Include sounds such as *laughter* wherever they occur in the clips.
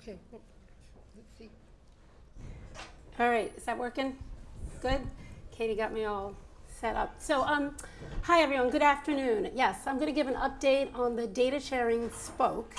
Okay, let's see. All right, is that working? Good? Katie got me all set up. So, um, hi everyone, good afternoon. Yes, I'm going to give an update on the data sharing spoke.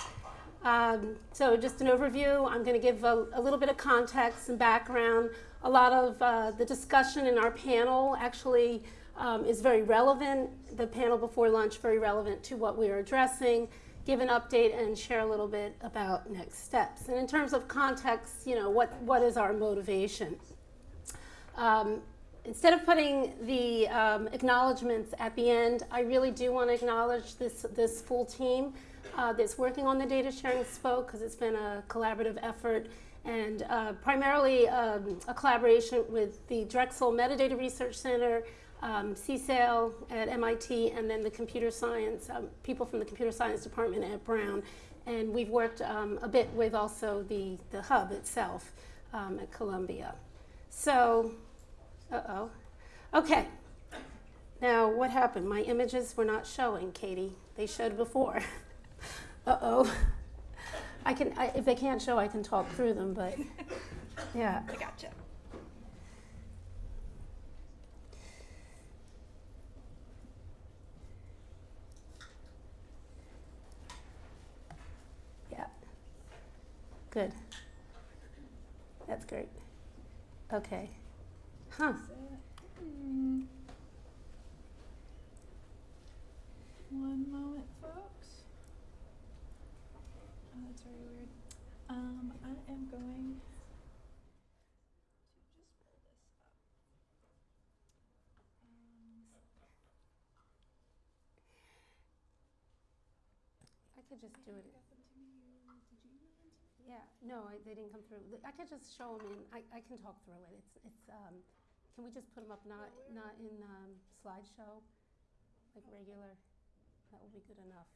Um, so just an overview, I'm going to give a, a, little bit of context and background. A lot of uh, the discussion in our panel actually um, is very relevant, the panel before lunch very relevant to what we are addressing give an update and share a little bit about next steps. And in terms of context, you know, what, what is our motivation? Um, instead of putting the um, acknowledgments at the end, I really do want to acknowledge this, this full team uh, that's working on the data sharing spoke because it's been a collaborative effort and uh, primarily um, a collaboration with the Drexel Metadata Research Center, um, CSAIL at MIT, and then the computer science, um, people from the computer science department at Brown. And we've worked um, a bit with also the, the hub itself um, at Columbia. So, uh-oh. Okay. Now, what happened? My images were not showing, Katie. They showed before. *laughs* uh-oh. I can, I, if they can't show, I can talk through them, but yeah. I gotcha. Good. That's great. Okay. Huh. One moment, folks. Oh, that's very weird. Um, I am going to just pull this up. Um, I could just do it. got them to me. Did you email them to me? Yeah, no, I, they didn't come through. I could just show them in, I, I can talk through it. It's, it's, um, can we just put them up not, not in, um, slideshow? Like regular? That will be good enough.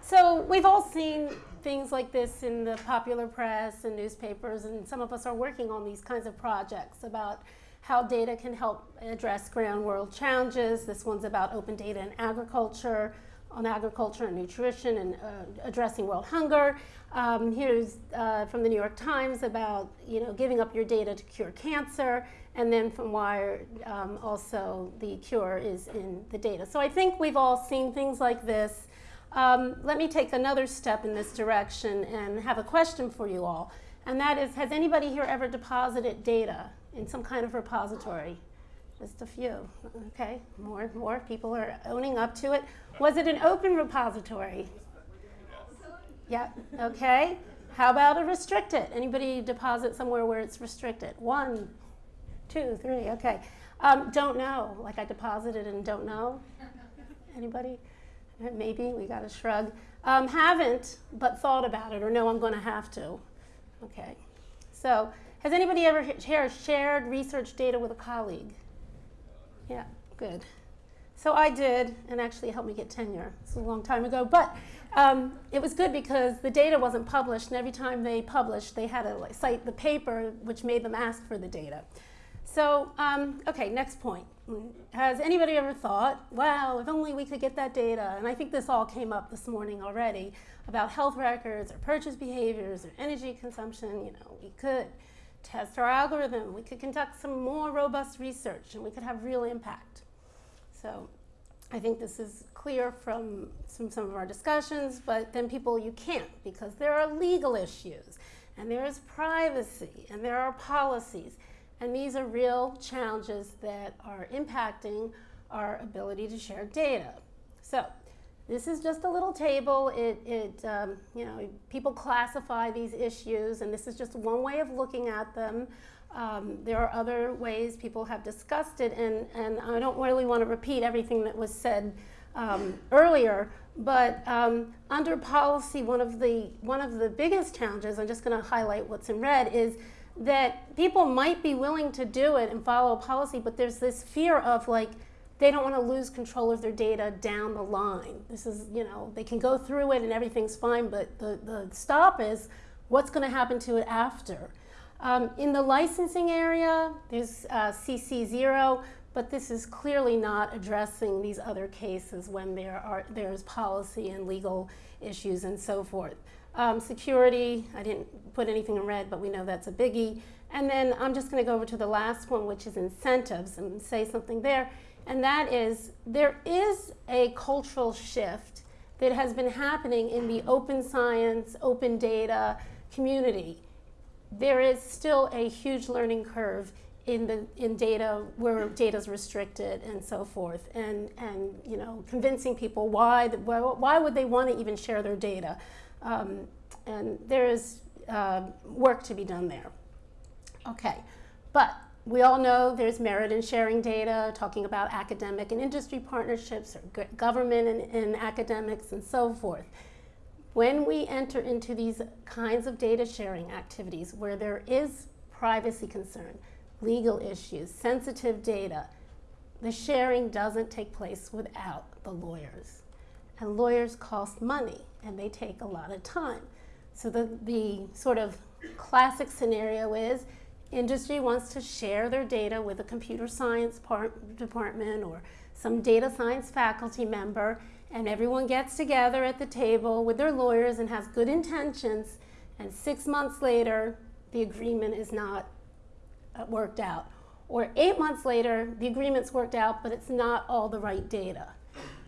So we've all seen things like this in the popular press and newspapers, and some of us are working on these kinds of projects about how data can help address ground world challenges. This one's about open data in agriculture, on agriculture and nutrition and uh, addressing world hunger. Um, here's uh, from the New York Times about you know giving up your data to cure cancer, and then from Wired um, also the cure is in the data. So I think we've all seen things like this. Um, let me take another step in this direction and have a question for you all, and that is: Has anybody here ever deposited data in some kind of repository? Just a few. Okay, more and more people are owning up to it. Was it an open repository? Yeah, okay. How about a restricted? Anybody deposit somewhere where it's restricted? One, two, three, okay. Um, don't know, like I deposited and don't know. Anybody? Maybe, we got a shrug. Um, haven't, but thought about it, or no, I'm going to have to. Okay. So, has anybody ever shared research data with a colleague? Yeah, good. So I did, and actually helped me get tenure. It's a long time ago, but um, it was good because the data wasn't published, and every time they published, they had to like, cite the paper, which made them ask for the data. So, um, okay, next point. Has anybody ever thought, wow, if only we could get that data? And I think this all came up this morning already about health records or purchase behaviors or energy consumption. You know, we could test our algorithm, we could conduct some more robust research, and we could have real impact. So I think this is clear from some, some of our discussions, but then people, you can't because there are legal issues, and there is privacy, and there are policies. And these are real challenges that are impacting our ability to share data. So this is just a little table. It, it um, you know, people classify these issues, and this is just one way of looking at them. Um, there are other ways people have discussed it, and, and I don't really want to repeat everything that was said um, earlier, but um, under policy, one of, the, one of the biggest challenges, I'm just going to highlight what's in red, is that people might be willing to do it and follow policy, but there's this fear of like, they don't want to lose control of their data down the line. This is, you know, they can go through it and everything's fine, but the, the stop is what's going to happen to it after. Um, in the licensing area, there's uh, CC0, but this is clearly not addressing these other cases when there are, there's policy and legal issues and so forth. Um, security, I didn't put anything in red, but we know that's a biggie. And then I'm just going to go over to the last one, which is incentives, and say something there. And that is, there is a cultural shift that has been happening in the open science, open data community. There is still a huge learning curve in the in data where data is restricted and so forth, and and you know convincing people why why, why would they want to even share their data. Um, and there is uh, work to be done there. Okay, but we all know there's merit in sharing data, talking about academic and industry partnerships, or government and, and academics, and so forth. When we enter into these kinds of data sharing activities where there is privacy concern, legal issues, sensitive data, the sharing doesn't take place without the lawyers. And lawyers cost money and they take a lot of time. So the, the sort of classic scenario is industry wants to share their data with a computer science part, department or some data science faculty member and everyone gets together at the table with their lawyers and has good intentions and six months later the agreement is not uh, worked out. Or eight months later the agreement's worked out but it's not all the right data.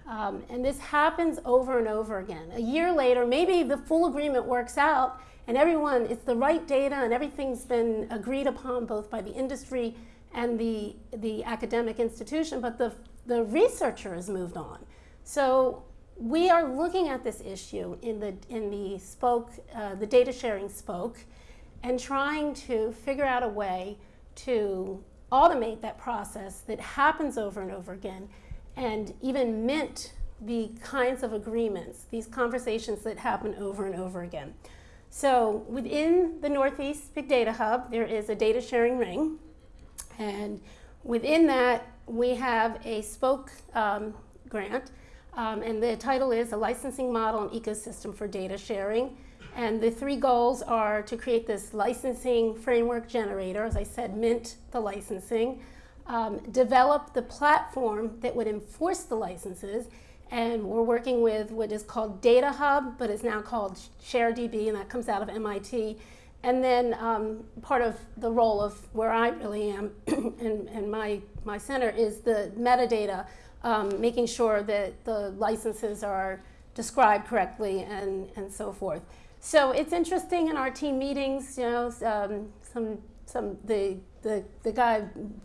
Um, and this happens over and over again. A year later, maybe the full agreement works out and everyone, it's the right data and everything's been agreed upon both by the industry and the, the academic institution, but the, the researcher has moved on. So we are looking at this issue in the, in the spoke, uh, the data sharing spoke, and trying to figure out a way to automate that process that happens over and over again and even mint the kinds of agreements, these conversations that happen over and over again. So within the Northeast Big Data Hub, there is a data sharing ring. And within that, we have a spoke um, grant. Um, and the title is A Licensing Model and Ecosystem for Data Sharing. And the three goals are to create this licensing framework generator, as I said, mint the licensing, um, develop the platform that would enforce the licenses. And we're working with what is called Data Hub, but it's now called ShareDB, and that comes out of MIT. And then um, part of the role of where I really am *clears throat* and, and my, my center is the metadata, um, making sure that the licenses are described correctly and, and so forth. So it's interesting in our team meetings, you know, um, some, some, the the, the guy,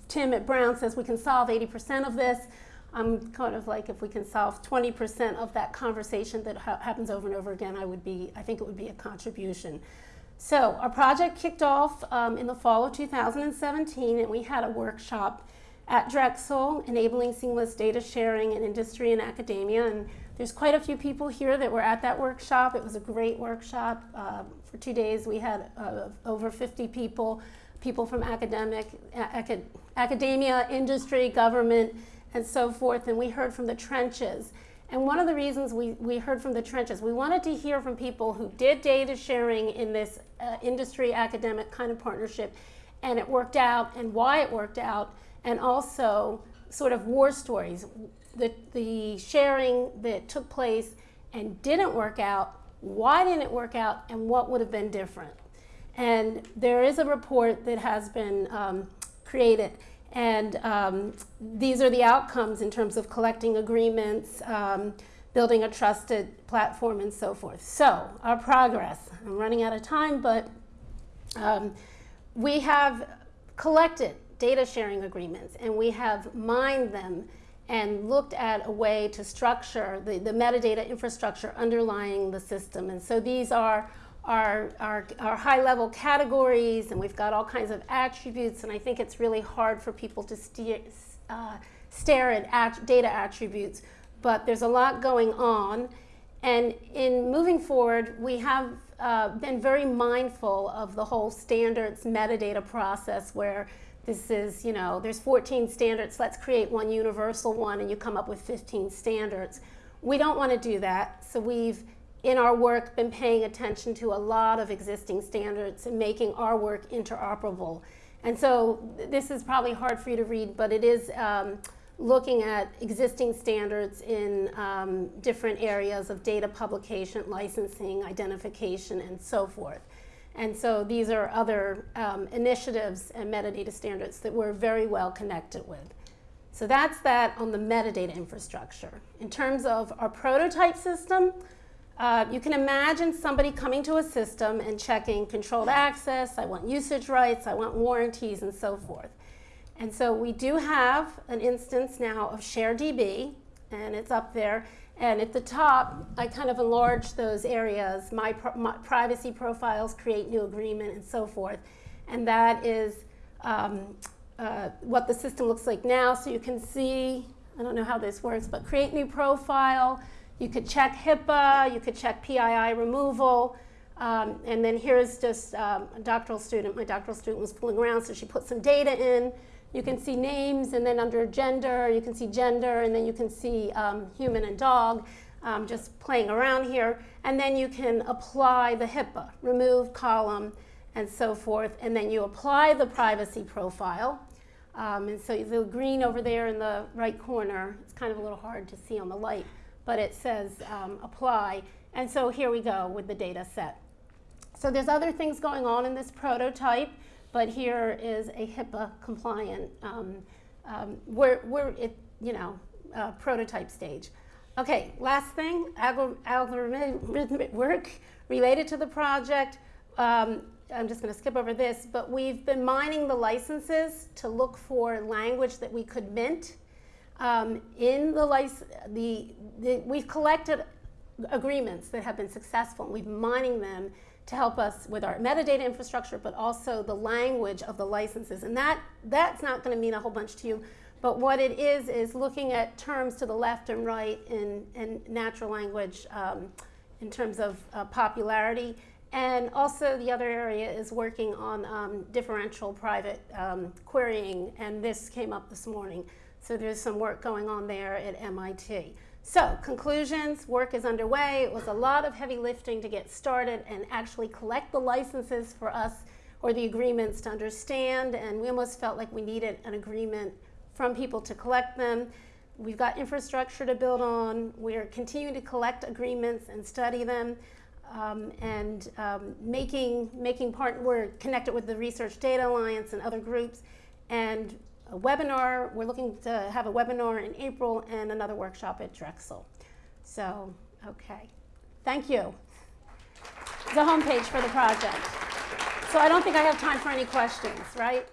Tim at Brown, says we can solve 80% of this. I'm kind of like, if we can solve 20% of that conversation that ha happens over and over again, I would be, I think it would be a contribution. So our project kicked off um, in the fall of 2017, and we had a workshop at Drexel, enabling seamless data sharing in industry and academia. And there's quite a few people here that were at that workshop. It was a great workshop. Uh, for two days, we had uh, over 50 people people from academic, acad academia, industry, government, and so forth, and we heard from the trenches. And one of the reasons we, we heard from the trenches, we wanted to hear from people who did data sharing in this uh, industry academic kind of partnership, and it worked out, and why it worked out, and also sort of war stories. The, the sharing that took place and didn't work out, why didn't it work out, and what would have been different. And there is a report that has been um, created and um, these are the outcomes in terms of collecting agreements, um, building a trusted platform, and so forth. So, our progress. I'm running out of time, but um, we have collected data sharing agreements and we have mined them and looked at a way to structure the, the metadata infrastructure underlying the system. And so these are our, our, our high level categories and we've got all kinds of attributes and I think it's really hard for people to steer, uh, stare at, at data attributes but there's a lot going on and in moving forward we have uh, been very mindful of the whole standards metadata process where this is, you know, there's 14 standards, let's create one universal one and you come up with 15 standards. We don't want to do that, so we've in our work been paying attention to a lot of existing standards and making our work interoperable. And so this is probably hard for you to read, but it is um, looking at existing standards in um, different areas of data publication, licensing, identification, and so forth. And so these are other um, initiatives and metadata standards that we're very well connected with. So that's that on the metadata infrastructure. In terms of our prototype system, uh, you can imagine somebody coming to a system and checking controlled access, I want usage rights, I want warranties, and so forth. And so we do have an instance now of ShareDB, and it's up there. And at the top, I kind of enlarge those areas, my, my privacy profiles, create new agreement, and so forth. And that is um, uh, what the system looks like now. So you can see, I don't know how this works, but create new profile, you could check HIPAA, you could check PII removal, um, and then here's just um, a doctoral student. My doctoral student was fooling around, so she put some data in. You can see names, and then under gender, you can see gender, and then you can see um, human and dog, um, just playing around here. And then you can apply the HIPAA, remove column, and so forth. And then you apply the privacy profile. Um, and so the green over there in the right corner, it's kind of a little hard to see on the light but it says um, apply. And so here we go with the data set. So there's other things going on in this prototype, but here is a HIPAA compliant, um, um, we're, we're it, you know, uh, prototype stage. Okay, last thing, algorithmic work related to the project. Um, I'm just going to skip over this, but we've been mining the licenses to look for language that we could mint um, in the, the, the, we've collected agreements that have been successful, and we've mining them to help us with our metadata infrastructure, but also the language of the licenses. And that, that's not going to mean a whole bunch to you, but what it is is looking at terms to the left and right in, in natural language um, in terms of uh, popularity. And also the other area is working on um, differential private um, querying, and this came up this morning. So there's some work going on there at MIT. So conclusions, work is underway. It was a lot of heavy lifting to get started and actually collect the licenses for us or the agreements to understand. And we almost felt like we needed an agreement from people to collect them. We've got infrastructure to build on. We're continuing to collect agreements and study them. Um, and um, making, making part, we're connected with the Research Data Alliance and other groups. And a webinar. We're looking to have a webinar in April and another workshop at Drexel. So, okay. Thank you. The homepage for the project. So I don't think I have time for any questions, right?